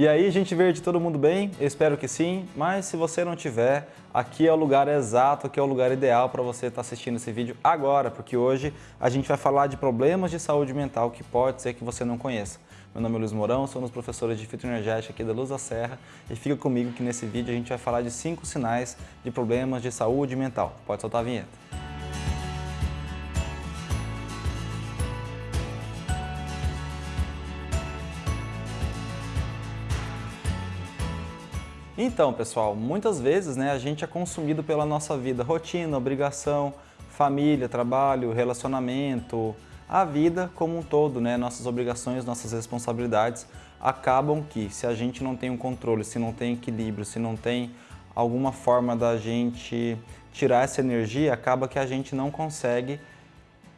E aí, gente verde, todo mundo bem? Eu espero que sim, mas se você não tiver, aqui é o lugar exato, aqui é o lugar ideal para você estar tá assistindo esse vídeo agora, porque hoje a gente vai falar de problemas de saúde mental que pode ser que você não conheça. Meu nome é Luiz Mourão, sou um dos professores de fitoenergética aqui da Luz da Serra e fica comigo que nesse vídeo a gente vai falar de cinco sinais de problemas de saúde mental. Pode soltar a vinheta. Então, pessoal, muitas vezes né, a gente é consumido pela nossa vida, rotina, obrigação, família, trabalho, relacionamento, a vida como um todo, né, nossas obrigações, nossas responsabilidades acabam que se a gente não tem um controle, se não tem equilíbrio, se não tem alguma forma da gente tirar essa energia, acaba que a gente não consegue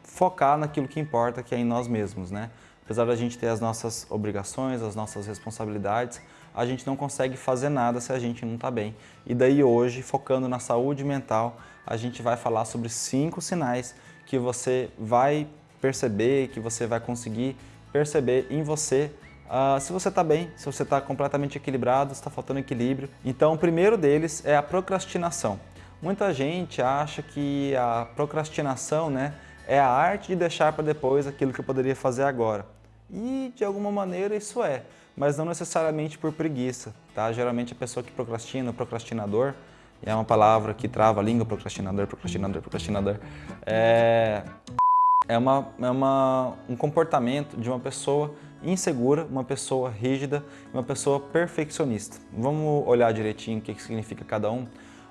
focar naquilo que importa, que é em nós mesmos, né? Apesar da gente ter as nossas obrigações, as nossas responsabilidades, a gente não consegue fazer nada se a gente não está bem. E daí hoje, focando na saúde mental, a gente vai falar sobre cinco sinais que você vai perceber, que você vai conseguir perceber em você uh, se você está bem, se você está completamente equilibrado, se está faltando equilíbrio. Então, o primeiro deles é a procrastinação. Muita gente acha que a procrastinação né, é a arte de deixar para depois aquilo que eu poderia fazer agora. E, de alguma maneira, isso é mas não necessariamente por preguiça, tá? Geralmente a pessoa que procrastina, procrastinador, é uma palavra que trava a língua, procrastinador, procrastinador, procrastinador, é, é, uma, é uma, um comportamento de uma pessoa insegura, uma pessoa rígida, uma pessoa perfeccionista. Vamos olhar direitinho o que significa cada um.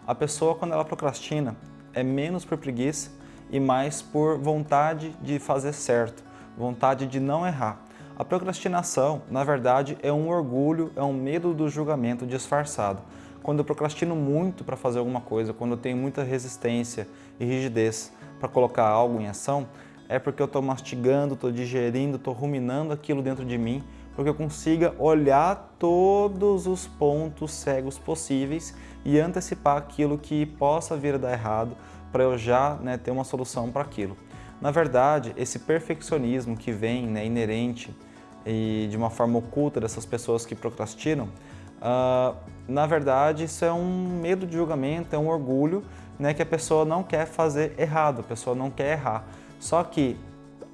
A pessoa, quando ela procrastina, é menos por preguiça e mais por vontade de fazer certo, vontade de não errar. A procrastinação, na verdade, é um orgulho, é um medo do julgamento disfarçado. Quando eu procrastino muito para fazer alguma coisa, quando eu tenho muita resistência e rigidez para colocar algo em ação, é porque eu estou mastigando, estou digerindo, estou ruminando aquilo dentro de mim, porque eu consiga olhar todos os pontos cegos possíveis e antecipar aquilo que possa vir a dar errado para eu já né, ter uma solução para aquilo. Na verdade, esse perfeccionismo que vem né, inerente e de uma forma oculta dessas pessoas que procrastinam, uh, na verdade isso é um medo de julgamento, é um orgulho né, que a pessoa não quer fazer errado, a pessoa não quer errar. Só que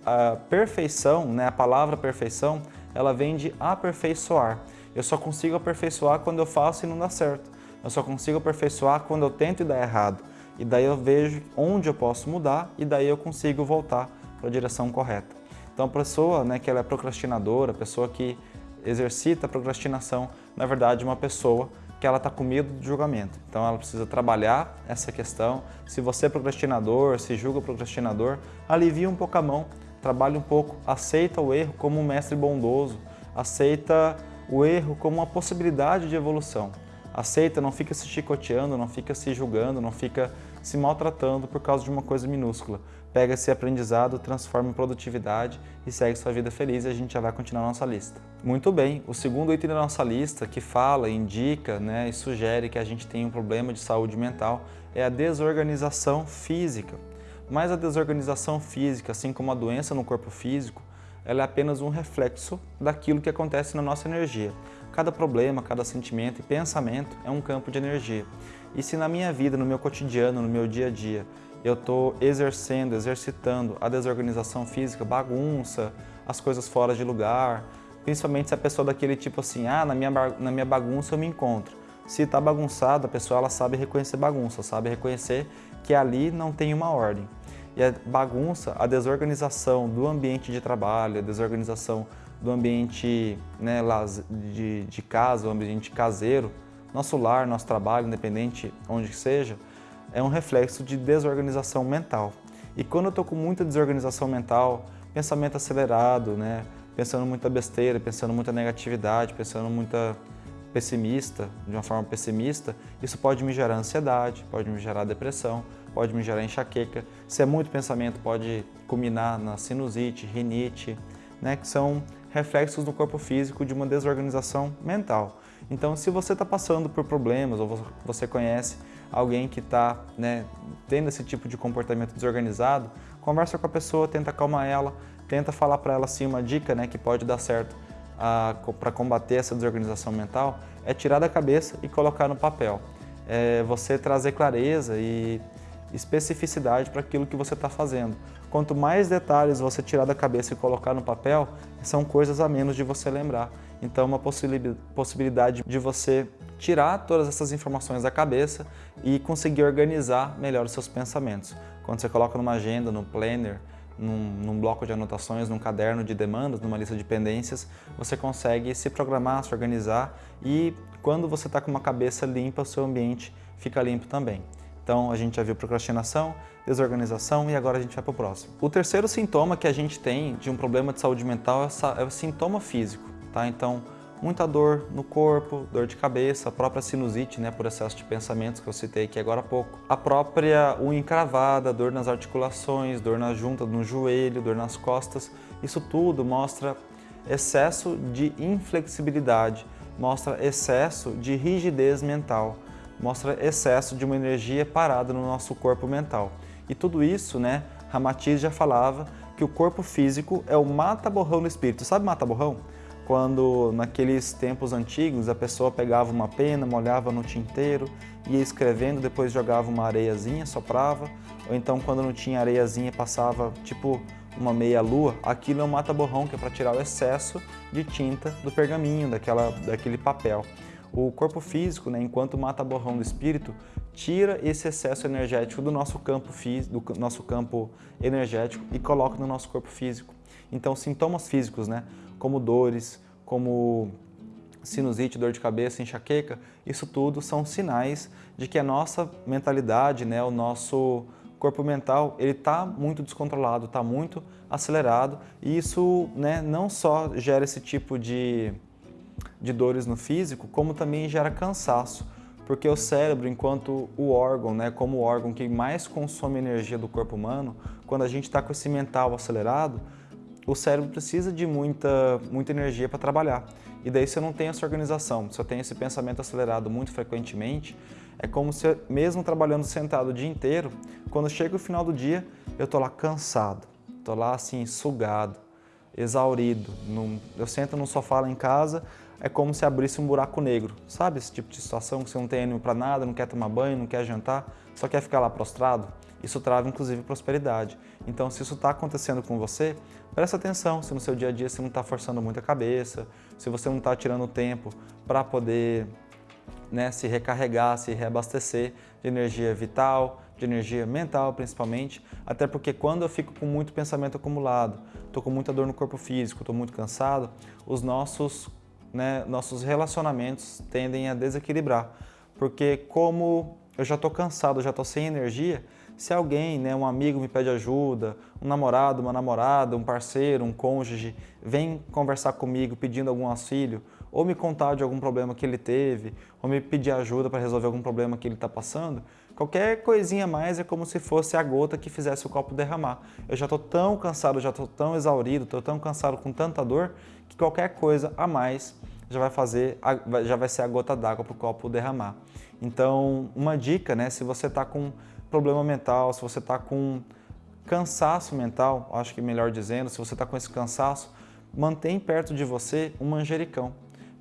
a perfeição, né, a palavra perfeição, ela vem de aperfeiçoar. Eu só consigo aperfeiçoar quando eu faço e não dá certo. Eu só consigo aperfeiçoar quando eu tento e dá errado. E daí eu vejo onde eu posso mudar e daí eu consigo voltar para a direção correta. Então a pessoa né, que ela é procrastinadora, a pessoa que exercita a procrastinação, na verdade é uma pessoa que ela está com medo de julgamento. Então ela precisa trabalhar essa questão. Se você é procrastinador, se julga procrastinador, alivia um pouco a mão, trabalhe um pouco, aceita o erro como um mestre bondoso, aceita o erro como uma possibilidade de evolução. Aceita, não fica se chicoteando, não fica se julgando, não fica se maltratando por causa de uma coisa minúscula. Pega esse aprendizado, transforma em produtividade e segue sua vida feliz e a gente já vai continuar a nossa lista. Muito bem, o segundo item da nossa lista que fala, indica né, e sugere que a gente tem um problema de saúde mental é a desorganização física. Mas a desorganização física, assim como a doença no corpo físico, ela é apenas um reflexo daquilo que acontece na nossa energia. Cada problema, cada sentimento e pensamento é um campo de energia. E se na minha vida, no meu cotidiano, no meu dia a dia, eu estou exercendo, exercitando a desorganização física, bagunça, as coisas fora de lugar, principalmente se a pessoa é daquele tipo assim, ah, na minha, na minha bagunça eu me encontro. Se está bagunçado, a pessoa ela sabe reconhecer bagunça, sabe reconhecer que ali não tem uma ordem. E a bagunça, a desorganização do ambiente de trabalho, a desorganização do ambiente né, de, de casa, o ambiente caseiro, nosso lar, nosso trabalho, independente onde seja, é um reflexo de desorganização mental. E quando eu estou com muita desorganização mental, pensamento acelerado, né, pensando muita besteira, pensando muita negatividade, pensando muita pessimista, de uma forma pessimista, isso pode me gerar ansiedade, pode me gerar depressão, pode me gerar enxaqueca. Se é muito pensamento, pode culminar na sinusite, rinite, né, que são reflexos no corpo físico de uma desorganização mental. Então, se você está passando por problemas ou você conhece alguém que está né, tendo esse tipo de comportamento desorganizado, conversa com a pessoa, tenta acalmar ela, tenta falar para ela assim uma dica né, que pode dar certo para combater essa desorganização mental é tirar da cabeça e colocar no papel. É você trazer clareza e especificidade para aquilo que você está fazendo. Quanto mais detalhes você tirar da cabeça e colocar no papel, são coisas a menos de você lembrar. Então, é uma possibilidade de você tirar todas essas informações da cabeça e conseguir organizar melhor os seus pensamentos. Quando você coloca numa agenda, no planner, num, num, bloco de anotações, num caderno de demandas, numa lista de pendências, você consegue se programar, se organizar e quando você está com uma cabeça limpa, o seu ambiente fica limpo também. Então a gente já viu procrastinação, desorganização e agora a gente vai para o próximo. O terceiro sintoma que a gente tem de um problema de saúde mental é o sintoma físico, tá? Então muita dor no corpo, dor de cabeça, a própria sinusite, né, por excesso de pensamentos que eu citei aqui agora há pouco. A própria unha encravada, dor nas articulações, dor na junta, no joelho, dor nas costas. Isso tudo mostra excesso de inflexibilidade, mostra excesso de rigidez mental, mostra excesso de uma energia parada no nosso corpo mental. E tudo isso, né, Ramatiz já falava que o corpo físico é o mata-borrão do espírito. Sabe mata-borrão? Quando naqueles tempos antigos a pessoa pegava uma pena, molhava no tinteiro, ia escrevendo, depois jogava uma areiazinha, soprava, ou então quando não tinha areiazinha passava tipo uma meia lua, aquilo é um mata-borrão que é para tirar o excesso de tinta do pergaminho, daquela, daquele papel. O corpo físico, né, enquanto mata-borrão do espírito, tira esse excesso energético do nosso campo físico, do nosso campo energético e coloca no nosso corpo físico. Então, sintomas físicos, né, como dores, como sinusite, dor de cabeça, enxaqueca, isso tudo são sinais de que a nossa mentalidade, né, o nosso corpo mental, ele está muito descontrolado, está muito acelerado e isso né, não só gera esse tipo de, de dores no físico, como também gera cansaço, porque o cérebro, enquanto o órgão, né, como o órgão que mais consome energia do corpo humano, quando a gente está com esse mental acelerado, o cérebro precisa de muita, muita energia para trabalhar. E daí se eu não tenho essa organização, se eu tenho esse pensamento acelerado muito frequentemente, é como se, mesmo trabalhando sentado o dia inteiro, quando chega o final do dia, eu estou lá cansado, estou lá assim, sugado, exaurido. Num, eu sento no sofá lá em casa, é como se abrisse um buraco negro. Sabe esse tipo de situação que você não tem ânimo para nada, não quer tomar banho, não quer jantar, só quer ficar lá prostrado? Isso trava inclusive prosperidade. Então se isso está acontecendo com você, presta atenção se no seu dia a dia você não está forçando muito a cabeça, se você não está tirando tempo para poder né, se recarregar, se reabastecer de energia vital, de energia mental principalmente, até porque quando eu fico com muito pensamento acumulado, estou com muita dor no corpo físico, estou muito cansado, os nossos, né, nossos relacionamentos tendem a desequilibrar, porque como eu já estou cansado, já estou sem energia, se alguém, né, um amigo me pede ajuda, um namorado, uma namorada, um parceiro, um cônjuge, vem conversar comigo pedindo algum auxílio, ou me contar de algum problema que ele teve, ou me pedir ajuda para resolver algum problema que ele está passando, qualquer coisinha mais é como se fosse a gota que fizesse o copo derramar. Eu já estou tão cansado, já estou tão exaurido, estou tão cansado com tanta dor, que qualquer coisa a mais já vai fazer, já vai ser a gota d'água para o copo derramar. Então, uma dica, né, se você está com problema mental, se você está com cansaço mental, acho que melhor dizendo, se você está com esse cansaço, mantém perto de você um manjericão.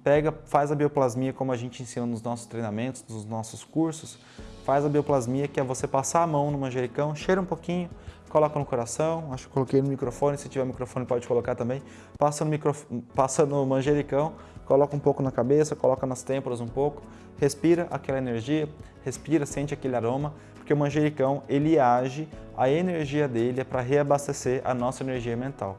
Pega, faz a bioplasmia como a gente ensina nos nossos treinamentos, nos nossos cursos, faz a bioplasmia que é você passar a mão no manjericão, cheira um pouquinho, coloca no coração, acho que coloquei no microfone, se tiver microfone pode colocar também, passa no, micro, passa no manjericão, coloca um pouco na cabeça, coloca nas têmporas um pouco, respira aquela energia, respira, sente aquele aroma, porque o manjericão ele age, a energia dele é para reabastecer a nossa energia mental.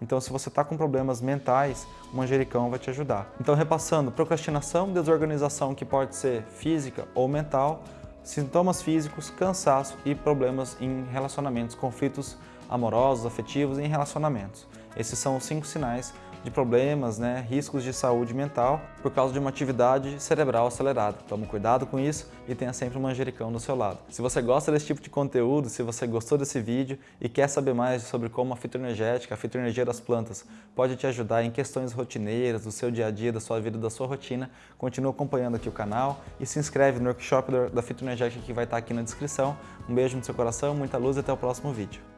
Então, se você está com problemas mentais, o manjericão vai te ajudar. Então, repassando, procrastinação, desorganização que pode ser física ou mental, sintomas físicos, cansaço e problemas em relacionamentos, conflitos amorosos, afetivos e em relacionamentos. Esses são os cinco sinais de problemas, né, riscos de saúde mental por causa de uma atividade cerebral acelerada. Tome cuidado com isso e tenha sempre um manjericão do seu lado. Se você gosta desse tipo de conteúdo, se você gostou desse vídeo e quer saber mais sobre como a fitoenergética, a fitoenergia das plantas, pode te ajudar em questões rotineiras, do seu dia a dia, da sua vida, da sua rotina, continue acompanhando aqui o canal e se inscreve no workshop da fitoenergética que vai estar aqui na descrição. Um beijo no seu coração, muita luz e até o próximo vídeo.